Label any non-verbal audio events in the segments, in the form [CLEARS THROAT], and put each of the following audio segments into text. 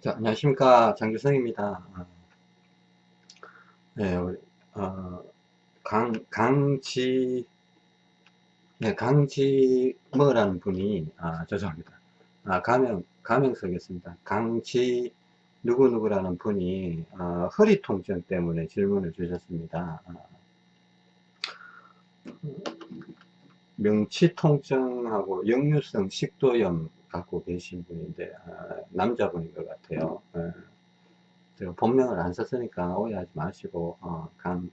자, 안녕하십니까. 장규성입니다. 어, 네, 어, 강, 강지, 네, 강지, 뭐라는 분이, 아, 죄송합니다. 아, 가명, 가명 쓰겠습니다. 강지, 누구누구라는 분이, 어, 허리 통증 때문에 질문을 주셨습니다. 어, 명치 통증하고 역류성 식도염 갖고 계신 분인데 아, 남자분인 것 같아요. 예. 제가 본명을 안 썼으니까 오해하지 마시고 어, 강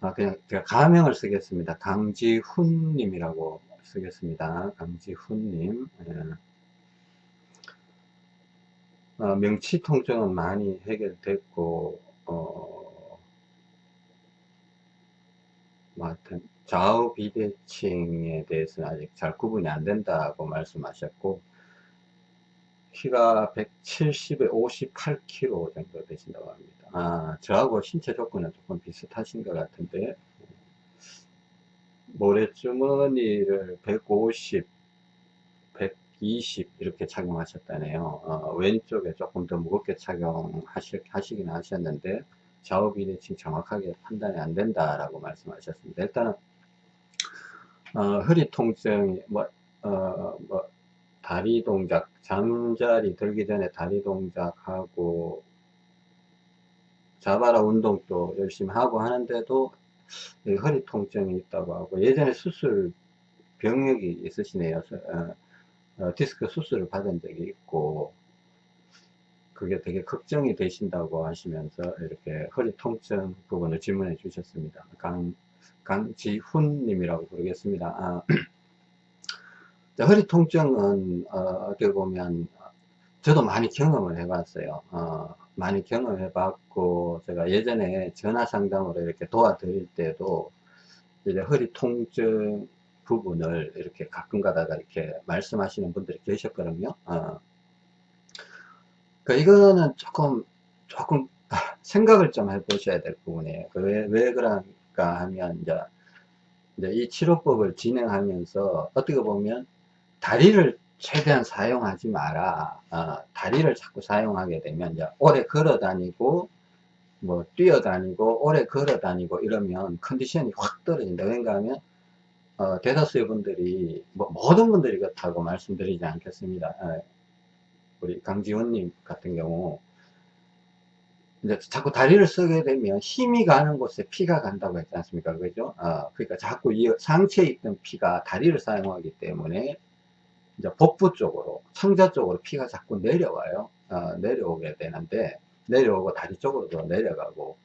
아, 그냥 제가 가명을 쓰겠습니다. 강지훈님이라고 쓰겠습니다. 강지훈님. 예. 어, 명치 통증은 많이 해결됐고 어, 뭐 하여튼 좌우 비대칭에 대해서는 아직 잘 구분이 안 된다고 말씀하셨고 키가 170에 58kg 정도 되신다고 합니다. 아, 저하고 신체 조건은 조금 비슷하신 것 같은데 모래주머니를 150, 120 이렇게 착용하셨다네요. 어, 왼쪽에 조금 더 무겁게 착용하시긴 하셨는데 좌우 비대칭 정확하게 판단이 안 된다라고 말씀하셨습니다. 일단은 어, 허리 통증, 뭐, 어, 뭐, 다리 동작, 잠자리 들기 전에 다리 동작하고, 자바라 운동도 열심히 하고 하는데도 허리 통증이 있다고 하고, 예전에 수술 병력이 있으시네요. 어, 어, 디스크 수술을 받은 적이 있고, 그게 되게 걱정이 되신다고 하시면서 이렇게 허리 통증 부분을 질문해 주셨습니다. 강, 강지훈 님이라고 부르겠습니다. 아, [CLEARS THROAT] 허리 통증은 어, 어떻게 보면 저도 많이 경험을 해봤어요. 어, 많이 경험해 봤고 제가 예전에 전화 상담으로 이렇게 도와드릴 때도 이제 허리 통증 부분을 이렇게 가끔 가다가 이렇게 말씀하시는 분들이 계셨거든요. 어. 그 이거는 조금 조금 [LAUGHS] 생각을 좀 해보셔야 될 부분이에요. 그 왜, 왜 그런 할까 하면 이제, 이제 이 치료법을 진행하면서 어떻게 보면 다리를 최대한 사용하지 마라. 어, 다리를 자꾸 사용하게 되면 이제 오래 걸어 다니고 뭐 뛰어 다니고 오래 걸어 다니고 이러면 컨디션이 확 떨어진다. 왜냐 하면 어, 대다수의 분들이 뭐 모든 분들이 그렇다고 말씀드리지 않겠습니다. 어, 우리 강지원님 같은 경우 이제 자꾸 다리를 쓰게 되면 힘이 가는 곳에 피가 간다고 했지 않습니까? 그죠? 어, 그러니까 자꾸 이 상체에 있던 피가 다리를 사용하기 때문에 이제 복부 쪽으로, 창자 쪽으로 피가 자꾸 내려와요. 어, 내려오게 되는데, 내려오고 다리 쪽으로도 내려가고,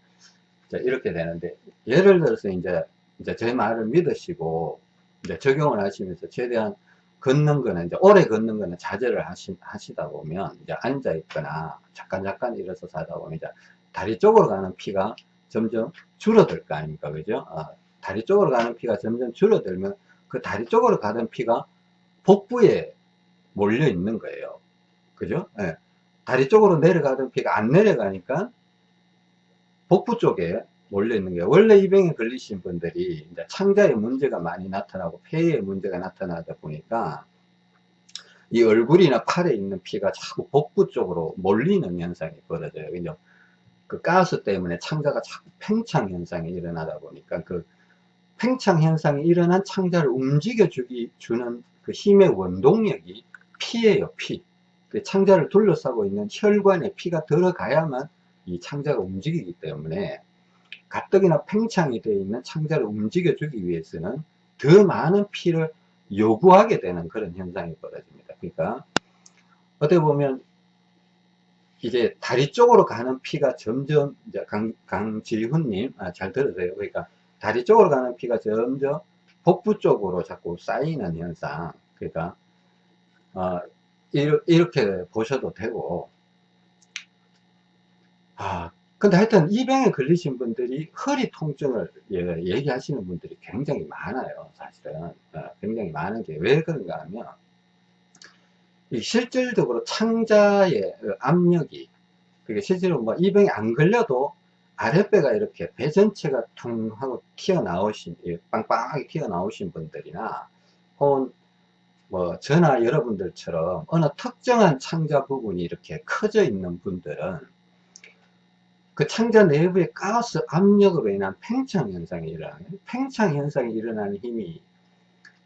이렇게 되는데, 예를 들어서 이제, 이제 제 말을 믿으시고, 이제 적용을 하시면서 최대한 걷는 거는 이제 오래 걷는 거는 자제를 하시, 하시다 보면 이제 앉아 있거나 잠깐 잠깐 일어서서 하다 보면 이제 다리 쪽으로 가는 피가 점점 줄어들 거 아닙니까? 그죠? 어, 다리 쪽으로 가는 피가 점점 줄어들면 그 다리 쪽으로 가던 피가 복부에 몰려 있는 거예요. 그죠? 예. 다리 쪽으로 내려가던 피가 안 내려가니까 복부 쪽에 몰려 있는 게 원래 이 병에 걸리신 분들이 이제 창자에 문제가 많이 나타나고 폐에 문제가 나타나다 보니까 이 얼굴이나 팔에 있는 피가 자꾸 복부 쪽으로 몰리는 현상이 벌어져요. 그죠? 그 가스 때문에 창자가 자꾸 팽창 현상이 일어나다 보니까 그 팽창 현상이 일어난 창자를 움직여 주기 주는 그 힘의 원동력이 피예요, 피. 그 창자를 둘러싸고 있는 혈관에 피가 들어가야만 이 창자가 움직이기 때문에 가뜩이나 팽창이 되어 있는 창자를 움직여주기 위해서는 더 많은 피를 요구하게 되는 그런 현상이 벌어집니다. 그러니까 어떻게 보면 이제 다리 쪽으로 가는 피가 점점 강, 강지훈님 아, 잘 들으세요. 그러니까 다리 쪽으로 가는 피가 점점 복부 쪽으로 자꾸 쌓이는 현상. 그러니까 어, 이렇게 보셔도 되고 아 근데 하여튼 이 병에 걸리신 분들이 허리 통증을 예, 얘기하시는 분들이 굉장히 많아요 사실은. 어, 굉장히 많은 게. 왜 그런가 하면 실질적으로 창자의 압력이 그게 실제로 뭐 이 병에 안 걸려도 아랫배가 이렇게 배 전체가 퉁 하고 튀어나오신 빵빵하게 튀어나오신 분들이나 혹은 뭐 저나 여러분들처럼 어느 특정한 창자 부분이 이렇게 커져 있는 분들은 그 창자 내부의 가스 압력으로 인한 팽창 현상이 일어나요. 팽창 현상이 일어나는 힘이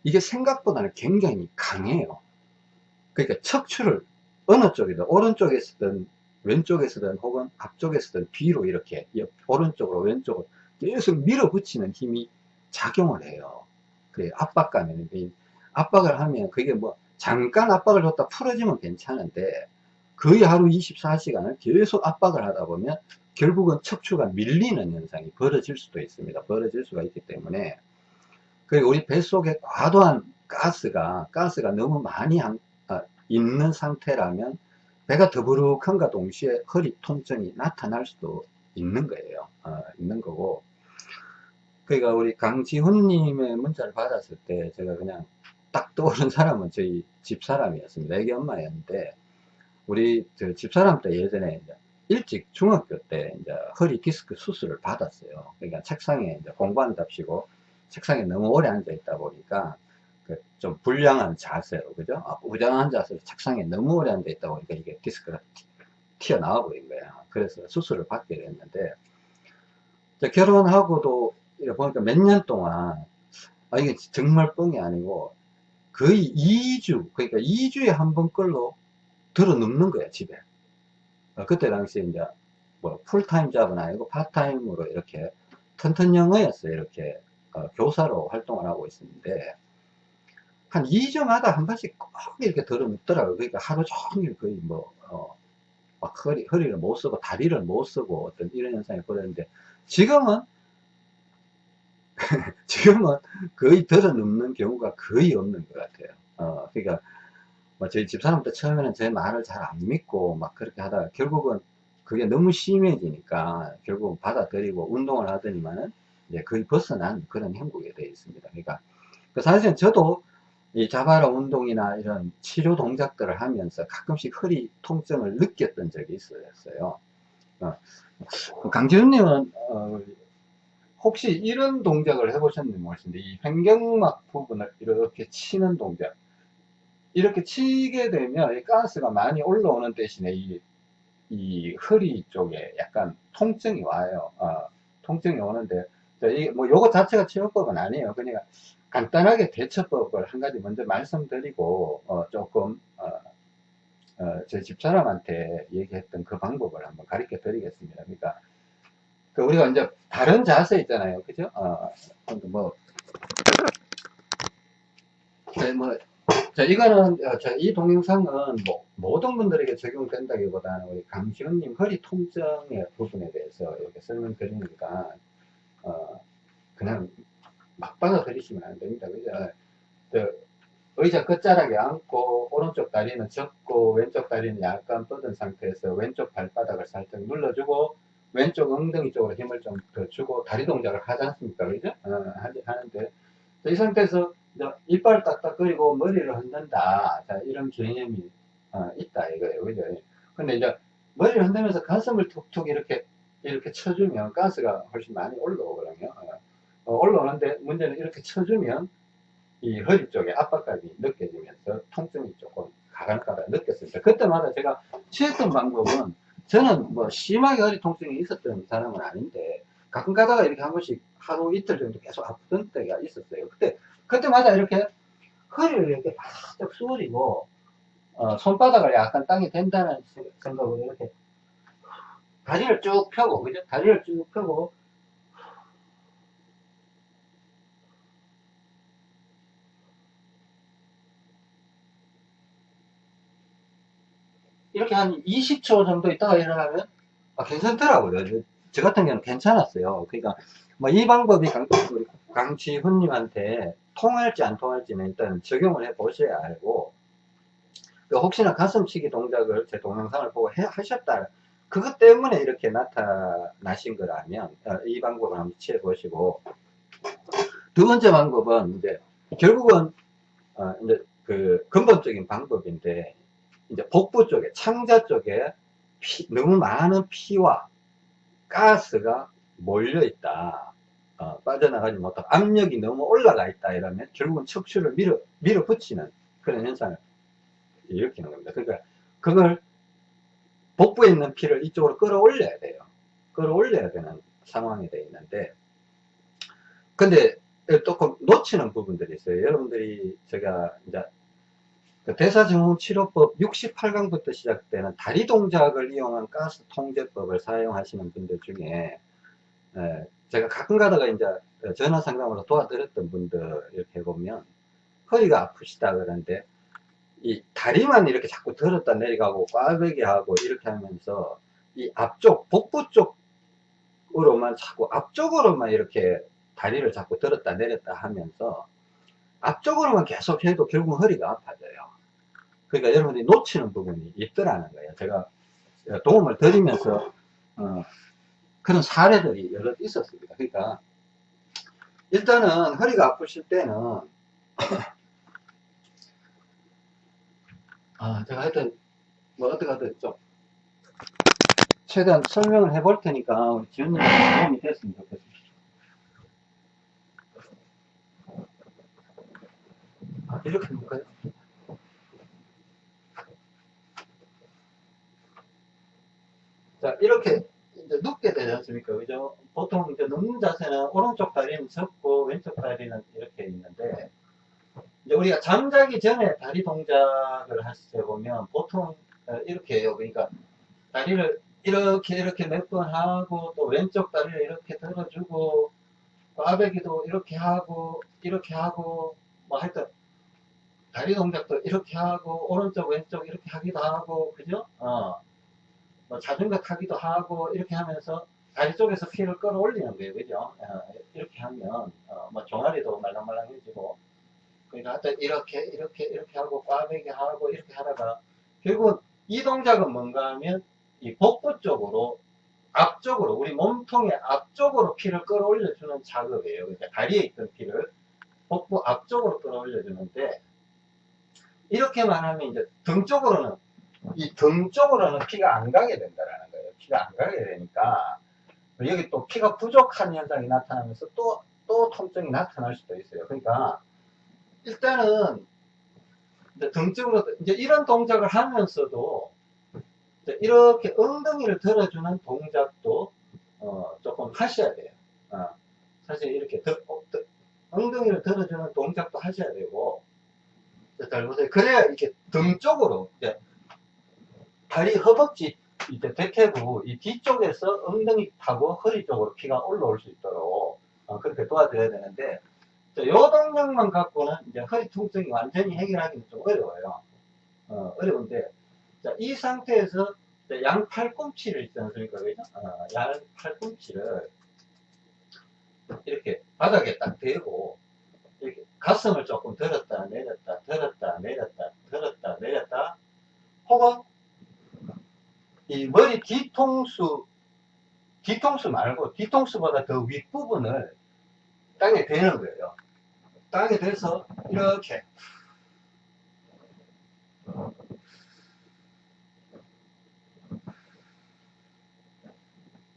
이게 생각보다는 굉장히 강해요. 그러니까 척추를 어느 쪽이든 오른쪽에서든 왼쪽에서든 혹은 앞쪽에서든 뒤로 이렇게 옆, 오른쪽으로 왼쪽으로 계속 밀어붙이는 힘이 작용을 해요. 그래 압박감에는 압박을 하면 그게 뭐 잠깐 압박을 줬다 풀어지면 괜찮은데 거의 하루 24시간을 계속 압박을 하다 보면 결국은 척추가 밀리는 현상이 벌어질 수도 있습니다. 벌어질 수가 있기 때문에 그리고 우리 뱃속에 과도한 가스가 가스가 너무 많이 한, 아, 있는 상태라면 배가 더부룩한가 동시에 허리 통증이 나타날 수도 있는 거예요. 어, 있는 거고 그러니까 우리 강지훈님의 문자를 받았을 때 제가 그냥 딱 떠오른 사람은 저희 집사람이었습니다. 애기 엄마였는데 우리 집사람 때 예전에 일찍 중학교 때 이제 허리 디스크 수술을 받았어요. 그러니까 책상에 이제 공부한답시고 책상에 너무 오래 앉아 있다 보니까 그 좀 불량한 자세로 그죠? 아, 부정한 자세로 책상에 너무 오래 앉아 있다 보니까 이게 디스크가 튀어나와 버린 거야. 그래서 수술을 받게 됐는데 결혼하고도 보니까 몇 년 동안 아 이게 정말 뻥이 아니고 거의 2주 그러니까 2주에 한 번 걸로 들어 눕는 거야 집에 어, 그때 당시에 이제 뭐 full-time job은 아니고 파트타임으로 이렇게 튼튼영어였어요. 이렇게 어, 교사로 활동을 하고 있었는데 한 2주마다 한 번씩 꼭 이렇게 들어 눕더라고요. 그러니까 하루 종일 거의 뭐 어, 막 허리, 허리를 못 쓰고 다리를 못 쓰고 어떤 이런 현상이 벌어졌는데 지금은 [LAUGHS] 지금은 거의 들어 눕는 경우가 거의 없는 것 같아요. 어, 그러니까 뭐 저희 집사람도 처음에는 제 말을 잘 안 믿고 막 그렇게 하다가 결국은 그게 너무 심해지니까 결국 받아들이고 운동을 하더니만은 이제 거의 벗어난 그런 형국에 되어 있습니다. 그러니까 그 사실은 저도 이 자바라 운동이나 이런 치료 동작들을 하면서 가끔씩 허리 통증을 느꼈던 적이 있었어요. 어, 강지훈님은 어, 혹시 이런 동작을 해보셨는지 모르겠는데 이 횡격막 부분을 이렇게 치는 동작 이렇게 치게 되면 가스가 많이 올라오는 대신에 이, 이 허리 쪽에 약간 통증이 와요. 어, 통증이 오는데 뭐 요거 자체가 치료법은 아니에요. 그러니까 간단하게 대처법을 한 가지 먼저 말씀드리고 어, 조금 어, 어, 제 집사람한테 얘기했던 그 방법을 한번 가르쳐 드리겠습니다. 그러니까 그 우리가 이제 다른 자세 있잖아요. 그죠? 어, 뭐, 뭐 자, 이거는, 어, 자, 이 동영상은 뭐, 모든 분들에게 적용된다기보다는 우리 강시훈님 허리 통증의 부분에 대해서 이렇게 설명드리니까, 어, 그냥 막 받아들이시면 안 됩니다. 그죠? 그 의자 끝자락에 앉고, 오른쪽 다리는 접고, 왼쪽 다리는 약간 뻗은 상태에서 왼쪽 발바닥을 살짝 눌러주고, 왼쪽 엉덩이 쪽으로 힘을 좀 더 주고, 다리 동작을 하지 않습니까? 그죠? 어, 하는데, 이 상태에서 이빨 딱딱거리고 머리를 흔든다. 자, 이런 개념이 어, 있다 이거예요. 그죠? 근데 이제 머리를 흔들면서 가슴을 툭툭 이렇게 이렇게 쳐주면 가스가 훨씬 많이 올라오거든요. 어, 어, 올라오는데 문제는 이렇게 쳐주면 이 허리 쪽에 압박감이 느껴지면서 통증이 조금 가간가다 느꼈습니다. 그때마다 제가 취했던 방법은 저는 뭐 심하게 허리 통증이 있었던 사람은 아닌데 가끔 가다가 이렇게 한 번씩 하루 이틀 정도 계속 아프던 때가 있었어요. 그때 그때마다 이렇게 허리를 이렇게 바짝 수그리고 어, 손바닥을 약간 땅에 댄다는 생각으로 이렇게 다리를 쭉 펴고 그죠? 다리를 쭉 펴고 이렇게 한 20초 정도 있다가 일어나면 아, 괜찮더라고요. 저 같은 경우는 괜찮았어요. 그러니까 뭐 이 방법이 강, 강지훈님한테 통할지 안 통할지는 일단 적용을 해 보셔야 알고 그 혹시나 가슴치기 동작을 제 동영상을 보고 해, 하셨다. 그것 때문에 이렇게 나타나신 거라면 어, 이 방법을 한번 취해 보시고 두 번째 방법은 이제 결국은 어 이제 그 근본적인 방법인데 이제 복부 쪽에 창자 쪽에 피, 너무 많은 피와 가스가 몰려 있다 어, 빠져나가지 못하고 압력이 너무 올라가 있다 이러면 결국은 척추를 밀어 밀어붙이는 그런 현상을 일으키는 겁니다. 그러니까 그걸 복부에 있는 피를 이쪽으로 끌어올려야 돼요. 끌어올려야 되는 상황이 되어 있는데 근데 조금 놓치는 부분들이 있어요. 여러분들이 제가 이제 그 대사증후치료법 68강부터 시작되는 다리 동작을 이용한 가스 통제법을 사용하시는 분들 중에 제가 가끔 가다가 이제 전화 상담으로 도와드렸던 분들 이렇게 보면 허리가 아프시다 그러는데 이 다리만 이렇게 자꾸 들었다 내려가고 꽈배기 하고 이렇게 하면서 이 앞쪽 복부 쪽으로만 자꾸 앞쪽으로만 이렇게 다리를 자꾸 들었다 내렸다 하면서 앞쪽으로만 계속 해도 결국 허리가 아파져요. 그러니까 여러분들이 놓치는 부분이 있더라는 거예요. 제가 도움을 드리면서 어, 그런 사례들이 여러 있었습니다. 그러니까 일단은 허리가 아프실 때는 [COUGHS] 아 제가 하여튼 뭐 어떻게 하든 좀 최대한 설명을 해볼 테니까 우리 지원님 도움이 됐으면 좋겠습니다. 아, 이렇게 해볼까요? 자, 이렇게 이제 눕게 되지 않습니까? 그죠? 보통 이제 눕는 자세는 오른쪽 다리는 접고 왼쪽 다리는 이렇게 있는데, 이제 우리가 잠자기 전에 다리 동작을 하실 때 보면 보통 어, 이렇게 해요. 그러니까 다리를 이렇게 이렇게 몇 번 하고 또 왼쪽 다리를 이렇게 들어주고 꽈배기도 이렇게 하고 이렇게 하고 뭐 하여튼 다리 동작도 이렇게 하고 오른쪽 왼쪽 이렇게 하기도 하고 그죠? 어. 뭐 자전거 타기도 하고 이렇게 하면서 다리 쪽에서 피를 끌어올리는 거예요. 그죠? 어, 이렇게 하면 어, 뭐 종아리도 말랑말랑해지고 그러니까 하여튼 이렇게 이렇게 이렇게 하고 꽈배기 하고 이렇게 하다가 결국 이 동작은 뭔가 하면 이 복부 쪽으로 앞쪽으로 우리 몸통의 앞쪽으로 피를 끌어올려주는 작업이에요. 그러니까 다리에 있던 피를 복부 앞쪽으로 끌어올려 주는데 이렇게만 하면 이제 등 쪽으로는 이 등 쪽으로는 피가 안 가게 된다라는 거예요. 피가 안 가게 되니까 여기 또 피가 부족한 현상이 나타나면서 또 또 통증이 나타날 수도 있어요. 그러니까 일단은 등 쪽으로 이제 이런 동작을 하면서도 이렇게 엉덩이를 들어주는 동작도 어, 조금 하셔야 돼요. 어, 사실 이렇게 더, 어, 더, 엉덩이를 들어주는 동작도 하셔야 되고. 그래야 이렇게 등 쪽으로 이제 다리 허벅지 이제 대퇴부 이 뒤쪽에서 엉덩이 타고 허리 쪽으로 피가 올라올 수 있도록 어, 그렇게 도와줘야 되는데 이 동작만 갖고는 이제 허리 통증이 완전히 해결하기는 좀 어려워요. 어, 어려운데 자, 이 상태에서 양 팔꿈치를 있지 않습니까? 그죠? 어, 양 팔꿈치를 이렇게 바닥에 딱 대고 이렇게 가슴을 조금 들었다 내렸다 들었다 내렸다 들었다 내렸다 혹은 이 머리 뒤통수 뒤통수 말고 뒤통수보다 더 윗부분을 땅에 대는 거예요 땅에 대서 이렇게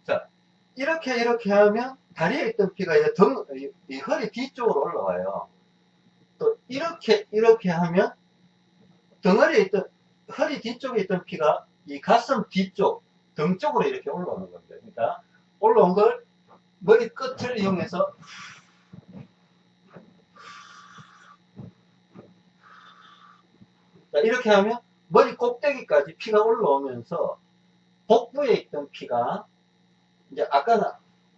자 이렇게 이렇게 하면 다리에 있던 피가 등, 이 허리 뒤쪽으로 올라와요. 또 이렇게 이렇게 하면 덩어리에 있던 허리 뒤쪽에 있던 피가 이 가슴 뒤쪽 등 쪽으로 이렇게 올라오는 겁니다. 그러니까 올라온 걸 머리 끝을 이용해서 자, 이렇게 하면 머리 꼭대기까지 피가 올라오면서 복부에 있던 피가 이제 아까는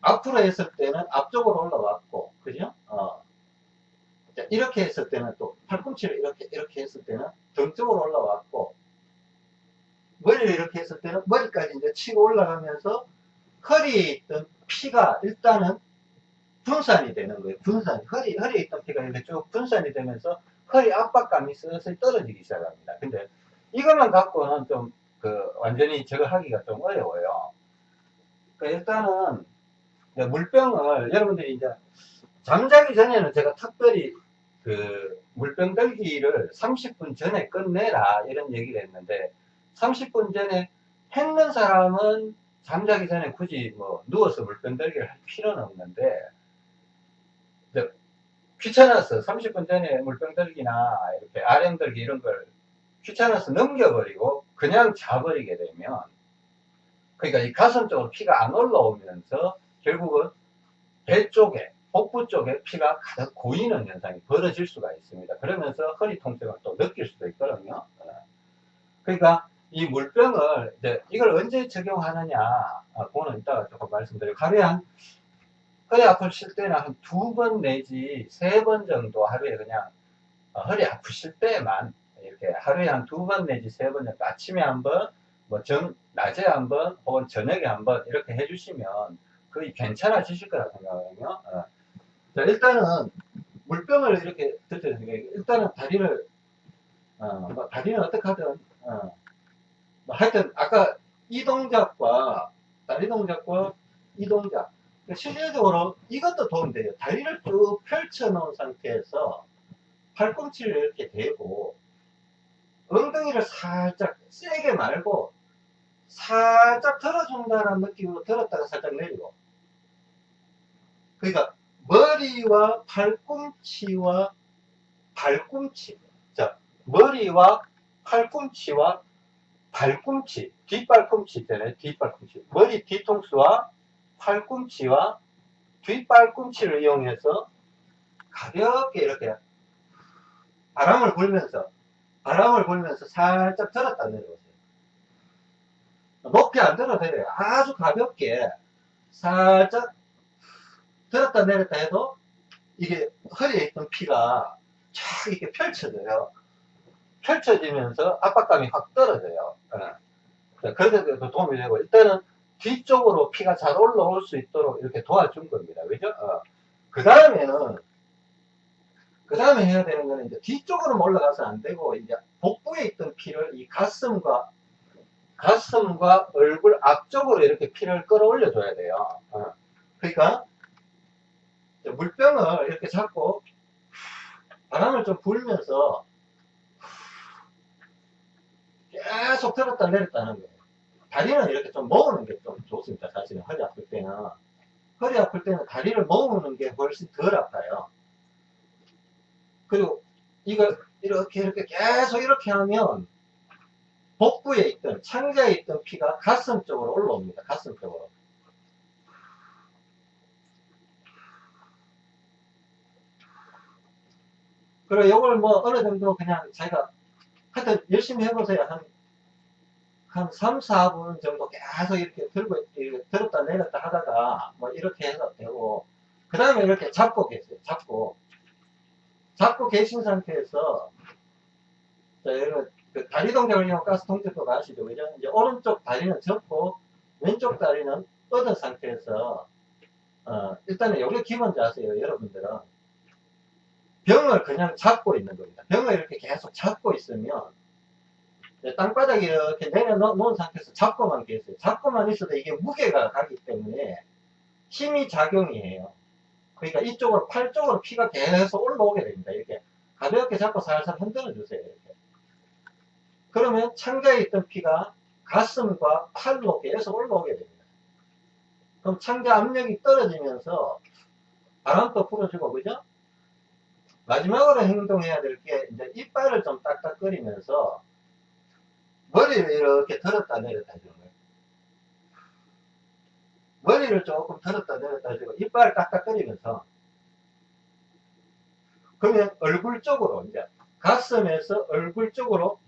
앞으로 했을 때는 앞쪽으로 올라왔고, 그죠? 어. 자, 이렇게 했을 때는 또 팔꿈치를 이렇게, 이렇게 했을 때는 등 쪽으로 올라왔고, 머리를 이렇게 했을 때는 머리까지 이제 치고 올라가면서 허리에 있던 피가 일단은 분산이 되는 거예요. 분산. 허리, 허리에 있던 피가 이렇게 쭉 분산이 되면서 허리 압박감이 슬슬 떨어지기 시작합니다. 근데 이것만 갖고는 좀, 그, 완전히 저거 하기가 좀 어려워요. 그러니까 일단은 물병을 여러분들이 이제 잠자기 전에는 제가 특별히 그 물병 들기를 30분 전에 끝내라 이런 얘기를 했는데 30분 전에 했는 사람은 잠자기 전에 굳이 뭐 누워서 물병 들기를 할 필요는 없는데 귀찮아서 30분 전에 물병 들기나 이렇게 RM 들기 이런 걸 귀찮아서 넘겨버리고 그냥 자버리게 되면 그러니까 이 가슴 쪽으로 피가 안 올라오면서 결국은 배 쪽에 복부 쪽에 피가 가득 고이는 현상이 벌어질 수가 있습니다. 그러면서 허리 통증을 또 느낄 수도 있거든요. 어. 그러니까 이 물병을 이제 이걸 언제 적용하느냐 아, 그거는 이따가 조금 말씀드리고 하루에 한 허리 아프실 때는 한 두 번 내지 세 번 정도 하루에 그냥 어, 허리 아프실 때만 이렇게 하루에 한 두 번 내지 세 번 정도 아침에 한번 뭐 전, 낮에 한번 혹은 저녁에 한번 이렇게 해주시면 거의 괜찮아지실 거라 생각하거든요. 어. 자, 일단은 물병을 이렇게 드셔야 일단은 다리를 어, 뭐 다리는 어떻게 하든 어, 뭐 하여튼 아까 이 동작과 다리 동작과 이 동작. 그러니까 실질적으로 이것도 도움이 돼요. 다리를 쭉 펼쳐 놓은 상태에서 팔꿈치를 이렇게 대고 엉덩이를 살짝 세게 말고 살짝 들어준다는 느낌으로 들었다가 살짝 내리고. 그러니까 머리와 팔꿈치와 발꿈치. 자 머리와 팔꿈치와 발꿈치 뒷발꿈치 있잖아요. 뒷발꿈치. 머리 뒤통수와 팔꿈치와 뒷발꿈치를 이용해서 가볍게 이렇게 바람을 불면서 바람을 불면서 살짝 들었다 내려오세요. 높이 안 들어도 돼요. 아주 가볍게 살짝 들었다 내렸다 해도 이게 허리에 있던 피가 쫙 이렇게 펼쳐져요 펼쳐지면서 압박감이 확 떨어져요 네. 그래도 도움이 되고 일단은 뒤쪽으로 피가 잘 올라올 수 있도록 이렇게 도와준 겁니다. 그죠? 어. 그 다음에는, 그 다음에 해야 되는 거는 이제 뒤쪽으로 올라가서 안 되고, 이제 복부에 있던 피를 이 가슴과, 가슴과 얼굴 앞쪽으로 이렇게 피를 끌어올려 줘야 돼요. 어. 그러니까, 물병을 이렇게 잡고, 바람을 좀 불면서, 계속 들었다 내렸다 하는 거예요. 다리는 이렇게 좀 모으는 게 좀 좋습니다. 사실은 허리 아플 때는. 허리 아플 때는 다리를 모으는 게 훨씬 덜 아파요. 그리고 이걸 이렇게 이렇게 계속 이렇게 하면 복부에 있던 창자에 있던 피가 가슴 쪽으로 올라옵니다. 가슴 쪽으로. 그리고 이걸 뭐 어느 정도 그냥 자기가 하여튼 열심히 해보세요. 한 한 3, 4분 정도 계속 이렇게 들고, 이렇게 들었다 내렸다 하다가, 뭐, 이렇게 해서 되고, 그 다음에 이렇게 잡고 계세요. 잡고. 잡고 계신 상태에서, 자, 여러분, 그 다리 동작을 이용 가스 통제법 아시죠? 그죠? 이제 오른쪽 다리는 접고, 왼쪽 다리는 뻗은 상태에서, 어, 일단은 여기 기본 자세요, 여러분들은. 병을 그냥 잡고 있는 겁니다. 병을 이렇게 계속 잡고 있으면, 네, 땅바닥에 이렇게 내려놓은 상태에서 잡고만 계세요. 잡고만 있어도 이게 무게가 가기 때문에 힘이 작용이에요. 그러니까 이쪽으로, 팔 쪽으로 피가 계속 올라오게 됩니다. 이렇게 가볍게 잡고 살살 흔들어 주세요. 이렇게. 그러면 창자에 있던 피가 가슴과 팔로 계속 올라오게 됩니다. 그럼 창자 압력이 떨어지면서 바람도 불어주고, 그죠? 마지막으로 행동해야 될 게, 이제 이빨을 좀 딱딱거리면서 머리를 이렇게 들었다 내렸다 해주는 거예요. 머리를 조금 들었다 내렸다 해주고 이빨을 딱딱거리면서 그러면 얼굴 쪽으로 이제 가슴에서 얼굴 쪽으로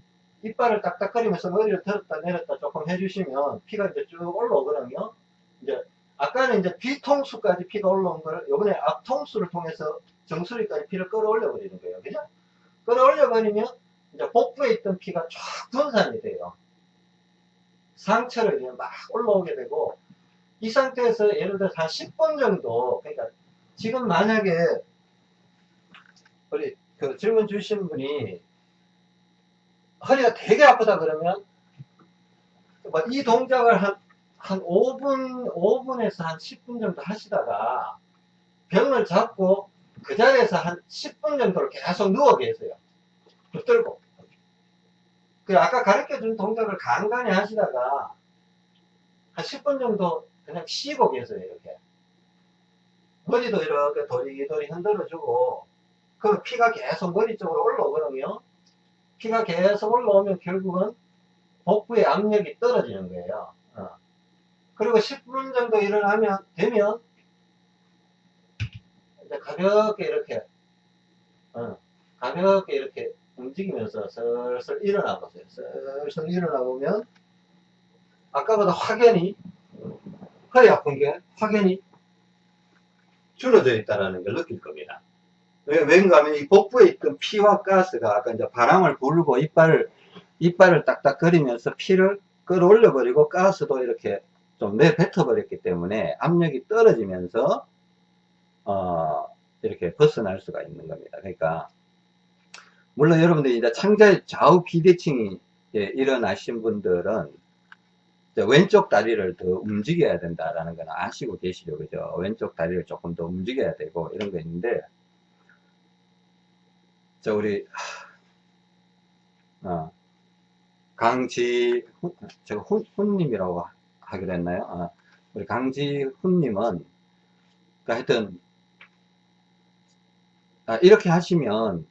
이빨을 딱딱거리면서 머리를 들었다 내렸다 조금 해주시면 피가 이제 쭉 올라오거든요. 이제 아까는 이제 뒤통수까지 피가 올라온 걸 이번에 앞통수를 통해서 정수리까지 피를 끌어올려 버리는 거예요. 그죠? 끌어올려 버리면 이제 복부에 있던 피가 쫙 분산이 돼요. 상처를 그냥 막 올라오게 되고 이 상태에서 예를 들어서 한 10분 정도 그러니까 지금 만약에 우리 그 질문 주신 분이 허리가 되게 아프다 그러면 뭐이 동작을 한, 한 5분, 5분에서 한 10분 정도 하시다가 병을 잡고 그 자리에서 한 10분 정도를 계속 누워 계세요. 붙들고. 그 아까 가르쳐 준 동작을 간간히 하시다가 한 10분 정도 그냥 쉬고 계세요, 이렇게. 머리도 이렇게 도리도리 흔들어주고, 그 피가 계속 머리 쪽으로 올라오거든요. 피가 계속 올라오면 결국은 복부의 압력이 떨어지는 거예요. 어. 그리고 10분 정도 일을 하면, 되면, 이제 가볍게 이렇게, 어, 가볍게 이렇게 움직이면서 슬슬 일어나 보세요. 슬슬 일어나 보면, 아까보다 확연히, 허리 아픈 게 확연히 줄어져 있다는 걸 느낄 겁니다. 왜, 왠가 하면 이 복부에 있던 피와 가스가 아까 이제 바람을 불고 이빨을, 이빨을 딱딱거리면서 피를 끌어올려 버리고 가스도 이렇게 좀 내뱉어 버렸기 때문에 압력이 떨어지면서, 어, 이렇게 벗어날 수가 있는 겁니다. 그러니까, 물론 여러분들이 이제 창자의 좌우 비대칭이 예, 일어나신 분들은 왼쪽 다리를 더 움직여야 된다라는 건 아시고 계시죠, 그죠? 왼쪽 다리를 조금 더 움직여야 되고 이런 거 있는데, 자 우리 어, 강지 제가 훈, 훈님이라고 하기로 했나요? 어, 우리 강지훈님은 그러니까 하여튼 아, 이렇게 하시면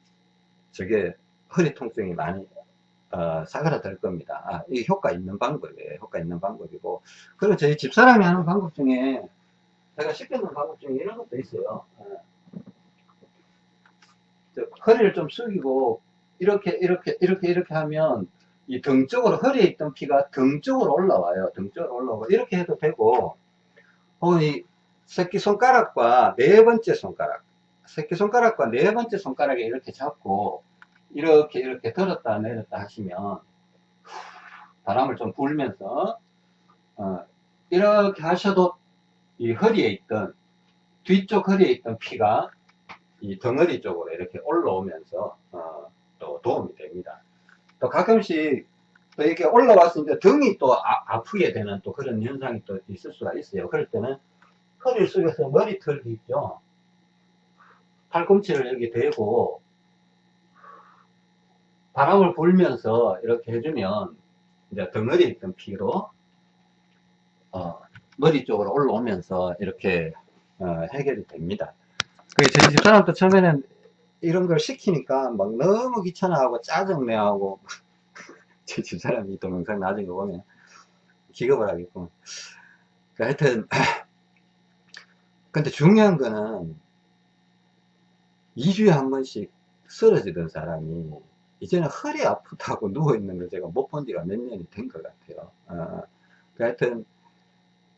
저게 허리 통증이 많이 어, 사그라들 겁니다. 아, 이 효과 있는 방법이에요. 효과 있는 방법이고. 그리고 저희 집사람이 하는 방법 중에, 제가 시켜놓은 방법 중에 이런 것도 있어요. 어. 허리를 좀 숙이고, 이렇게, 이렇게, 이렇게, 이렇게 하면, 이 등 쪽으로, 허리에 있던 피가 등 쪽으로 올라와요. 등 쪽으로 올라오고, 이렇게 해도 되고, 혹은 이 새끼 손가락과 네 번째 손가락, 새끼손가락과 네 번째 손가락에 이렇게 잡고, 이렇게 이렇게 들었다 내렸다 하시면 바람을 좀 불면서 어, 이렇게 하셔도 이 허리에 있던 뒤쪽 허리에 있던 피가 이 덩어리 쪽으로 이렇게 올라오면서 어, 또 도움이 됩니다. 또 가끔씩 또 이렇게 올라와서 이제 등이 또 아, 프게 되는 또 그런 현상이 또 있을 수가 있어요. 그럴 때는 허리를 숙여서 머리털도 있죠. 팔꿈치를 여기 대고 바람을 불면서 이렇게 해주면 이제 덩어리에 있던 피로 어, 머리 쪽으로 올라오면서 이렇게 어, 해결이 됩니다. 그 저희 집사람도 처음에는 이런 걸 시키니까 막 너무 귀찮아하고 짜증내하고 [LAUGHS] 제 집사람이 동영상 나중에 보면 기겁을 하겠고 그 하여튼 [LAUGHS] 근데 중요한 거는 2주에 한 번씩 쓰러지던 사람이 이제는 허리 아프다고 [LAUGHS] 누워있는 걸 제가 못 본 지가 몇 년이 된 것 같아요. 어, 그 하여튼,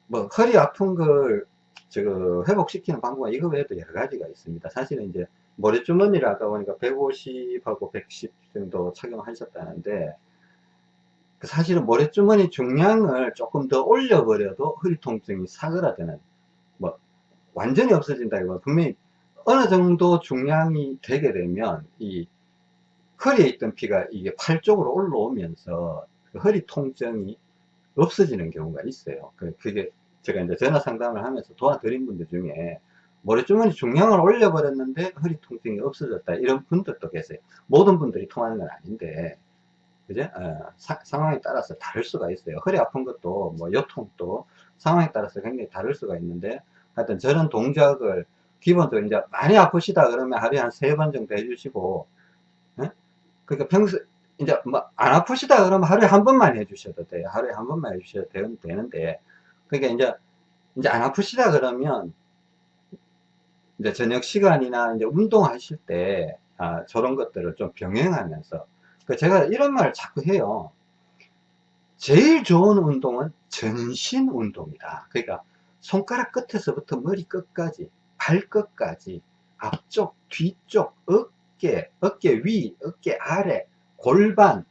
뭐, 허리 아픈 걸, 저, 회복시키는 방법은 이거 외에도 여러 가지가 있습니다. 사실은 이제, 머리주머니를 아까 보니까 150하고 110 정도 착용하셨다는데, 그 사실은 머리주머니 중량을 조금 더 올려버려도 허리 통증이 사그라드는, 뭐, 완전히 없어진다기보다 분명히 어느 정도 중량이 되게 되면, 이 허리에 있던 피가 이게 팔 쪽으로 올라오면서 그 허리 통증이 없어지는 경우가 있어요. 그, 그게 제가 이제 전화 상담을 하면서 도와드린 분들 중에 머리주머니 중량을 올려버렸는데 허리 통증이 없어졌다. 이런 분들도 계세요. 모든 분들이 통하는 건 아닌데, 그죠? 어, 사, 상황에 따라서 다를 수가 있어요. 허리 아픈 것도, 뭐, 요통도 상황에 따라서 굉장히 다를 수가 있는데, 하여튼 저런 동작을 기본적으로 이제 많이 아프시다 그러면 하루에 한 세 번 정도 해주시고, 그러니까 평소 이제 뭐 안 아프시다 그러면 하루에 한 번만 해주셔도 돼요. 하루에 한 번만 해주셔도 되는데 그러니까 이제 이제 안 아프시다 그러면 이제 저녁 시간이나 이제 운동하실 때 아, 저런 것들을 좀 병행하면서 그 제가 이런 말을 자꾸 해요. 제일 좋은 운동은 전신 운동이다. 그러니까 손가락 끝에서부터 머리 끝까지 발끝까지 앞쪽 뒤쪽 어 어깨, 어깨 위, 어깨 아래, 골반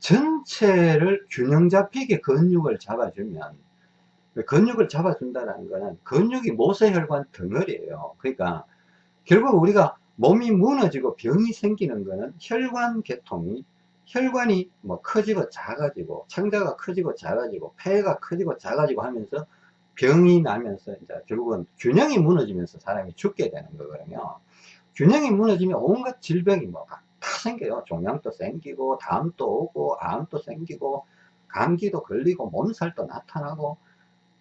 전체를 균형 잡히게 근육을 잡아주면 근육을 잡아준다는 것은 근육이 모세혈관 덩어리예요. 그러니까 결국 우리가 몸이 무너지고 병이 생기는 것은 혈관 계통이 혈관이 뭐 커지고 작아지고 창자가 커지고 작아지고 폐가 커지고 작아지고 하면서 병이 나면서 이제 결국은 균형이 무너지면서 사람이 죽게 되는 거거든요. 균형이 무너지면 온갖 질병이 뭐다 생겨요. 종양도 생기고, 담도 오고, 암도 생기고, 감기도 걸리고, 몸살도 나타나고,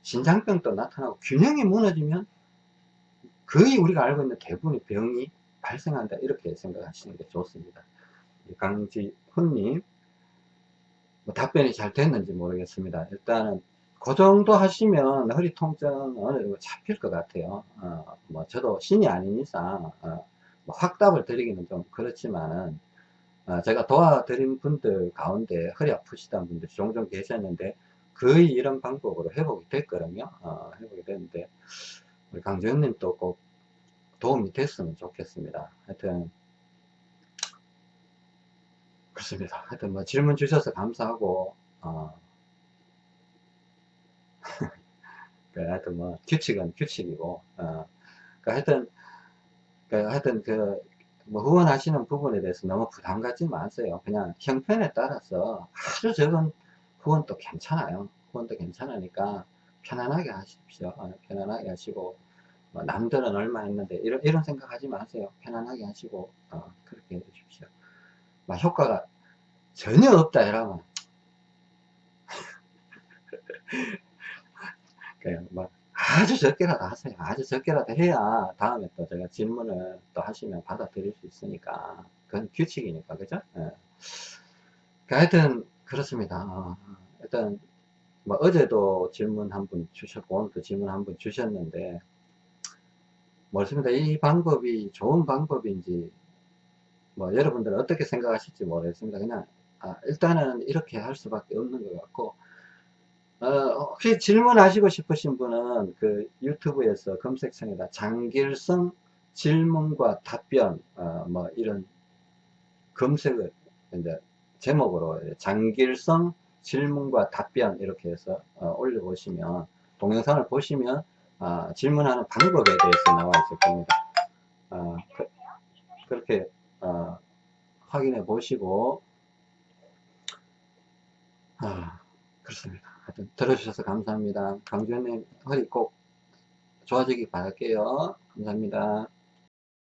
신장병도 나타나고, 균형이 무너지면 거의 우리가 알고 있는 대부분의 병이 발생한다 이렇게 생각하시는 게 좋습니다 강지훈님 뭐 답변이 잘 됐는지 모르겠습니다 일단은 그 정도 하시면 허리 통증은 어느 정도 잡힐 것 같아요. 어, 뭐 저도 신이 아닌 이상 어, 뭐 확답을 드리기는 좀 그렇지만은 어, 제가 도와드린 분들 가운데 허리 아프시다는 분들이 종종 계셨는데 거의 이런 방법으로 회복이 됐거든요. 어, 회복이 됐는데 우리 강정님도 꼭 도움이 됐으면 좋겠습니다. 하여튼 그렇습니다. 하여튼 뭐 질문 주셔서 감사하고 어, 그 하여튼 뭐 규칙은 규칙이고 어, 그 하여튼 그 하여튼 그 뭐 후원하시는 부분에 대해서 너무 부담 갖지 마세요. 그냥 형편에 따라서 아주 적은 후원도 괜찮아요. 후원도 괜찮으니까 편안하게 하십시오. 어, 편안하게 하시고 뭐 남들은 얼마 했는데 이런, 이런 생각하지 마세요. 편안하게 하시고 어, 그렇게 해 주십시오. 막 효과가 전혀 없다 이러면 그냥 막 아주 적게라도 하세요. 아주 적게라도 해야 다음에 또 제가 질문을 또 하시면 받아들일 수 있으니까. 그건 규칙이니까, 그죠? 예. 그 하여튼, 그렇습니다. 어, 일단, 뭐, 어제도 질문 한 분 주셨고, 오늘도 질문 한 분 주셨는데, 모르겠습니다. 이 방법이 좋은 방법인지, 뭐, 여러분들은 어떻게 생각하실지 모르겠습니다. 그냥, 아, 일단은 이렇게 할 수밖에 없는 것 같고, 어, 혹시 질문하시고 싶으신 분은 그 유튜브에서 검색창에다 장길성 질문과 답변 어, 뭐 이런 검색을 이제 제목으로 장길성 질문과 답변 이렇게 해서 어, 올려보시면 동영상을 보시면 어, 질문하는 방법에 대해서 나와 있을 겁니다. 어, 그, 렇게 어, 확인해 보시고 아, 그렇습니다. 들어주셔서 감사합니다. 강주현님 허리 꼭 좋아지길 바랄게요. 감사합니다.